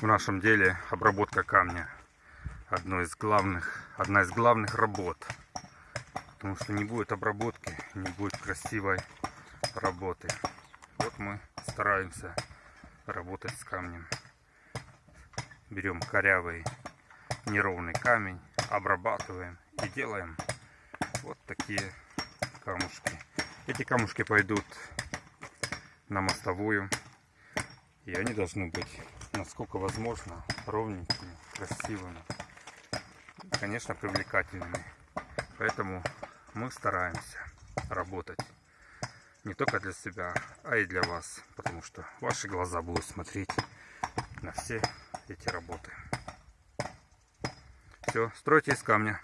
в нашем деле обработка камня одно из главных, одна из главных работ. Потому что не будет обработки, не будет красивой работы. Вот мы стараемся работать с камнем. Берем корявый неровный камень, обрабатываем и делаем вот такие камушки. Эти камушки пойдут на мостовую. И они должны быть, насколько возможно, ровненькими, красивыми. Конечно, привлекательными. Поэтому мы стараемся работать не только для себя, а и для вас. Потому что ваши глаза будут смотреть на все эти работы. Все, стройте из камня.